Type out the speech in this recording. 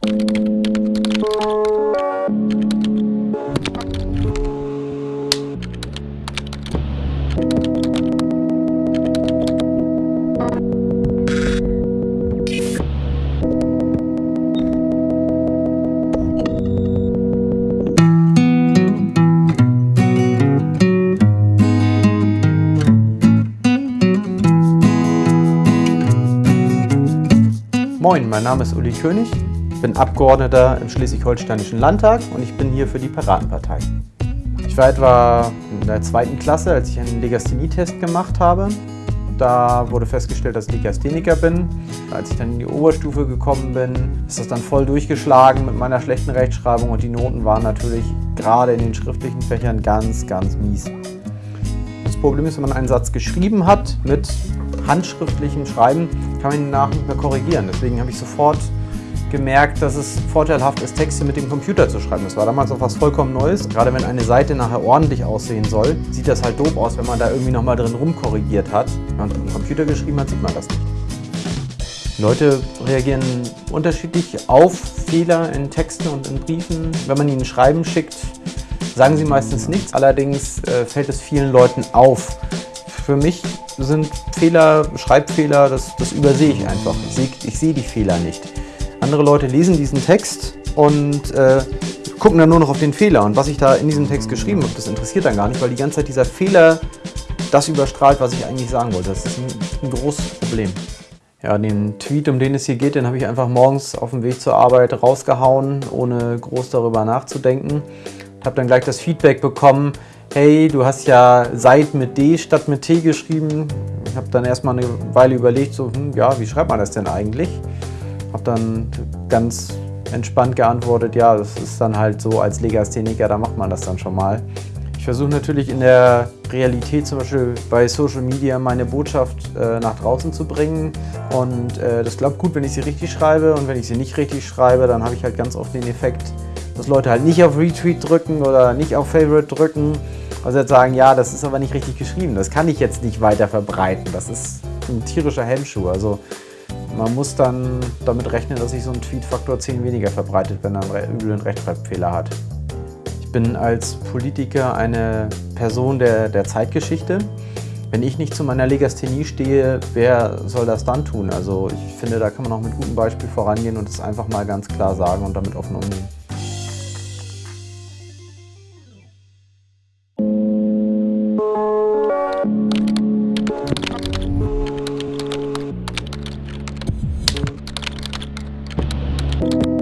Moin, mein Name ist Uli König, ich bin Abgeordneter im Schleswig-Holsteinischen Landtag und ich bin hier für die Piratenpartei. Ich war etwa in der zweiten Klasse, als ich einen Legasthenie-Test gemacht habe. Da wurde festgestellt, dass ich Legastheniker bin. Als ich dann in die Oberstufe gekommen bin, ist das dann voll durchgeschlagen mit meiner schlechten Rechtschreibung und die Noten waren natürlich gerade in den schriftlichen Fächern ganz, ganz mies. Das Problem ist, wenn man einen Satz geschrieben hat mit handschriftlichem Schreiben kann man ihn nach nicht mehr korrigieren. Deswegen habe ich sofort gemerkt, dass es vorteilhaft ist, Texte mit dem Computer zu schreiben. Das war damals auch was vollkommen Neues. Gerade wenn eine Seite nachher ordentlich aussehen soll, sieht das halt doof aus, wenn man da irgendwie nochmal drin rumkorrigiert hat. Wenn man mit dem Computer geschrieben hat, sieht man das nicht. Leute reagieren unterschiedlich auf Fehler in Texten und in Briefen. Wenn man ihnen Schreiben schickt, sagen sie meistens nichts. Allerdings äh, fällt es vielen Leuten auf. Für mich sind Fehler, Schreibfehler, das, das übersehe ich einfach. Ich sehe, ich sehe die Fehler nicht. Andere Leute lesen diesen Text und äh, gucken dann nur noch auf den Fehler. Und was ich da in diesem Text geschrieben habe, das interessiert dann gar nicht, weil die ganze Zeit dieser Fehler das überstrahlt, was ich eigentlich sagen wollte. Das ist ein, ein großes Problem. Ja, den Tweet, um den es hier geht, den habe ich einfach morgens auf dem Weg zur Arbeit rausgehauen, ohne groß darüber nachzudenken. Ich habe dann gleich das Feedback bekommen, hey, du hast ja seit mit D statt mit T geschrieben. Ich habe dann erstmal eine Weile überlegt, so, hm, ja, wie schreibt man das denn eigentlich? Habe dann ganz entspannt geantwortet, ja, das ist dann halt so als Legastheniker, da macht man das dann schon mal. Ich versuche natürlich in der Realität zum Beispiel bei Social Media meine Botschaft äh, nach draußen zu bringen und äh, das klappt gut, wenn ich sie richtig schreibe und wenn ich sie nicht richtig schreibe, dann habe ich halt ganz oft den Effekt, dass Leute halt nicht auf Retweet drücken oder nicht auf Favorite drücken. Also jetzt sagen, ja, das ist aber nicht richtig geschrieben, das kann ich jetzt nicht weiter verbreiten. Das ist ein tierischer Hemmschuh. Also man muss dann damit rechnen, dass sich so ein Tweet Faktor 10 weniger verbreitet, wenn er einen üblen Rechtschreibfehler hat. Ich bin als Politiker eine Person der, der Zeitgeschichte. Wenn ich nicht zu meiner Legasthenie stehe, wer soll das dann tun? Also ich finde, da kann man auch mit gutem Beispiel vorangehen und es einfach mal ganz klar sagen und damit offen umgehen. you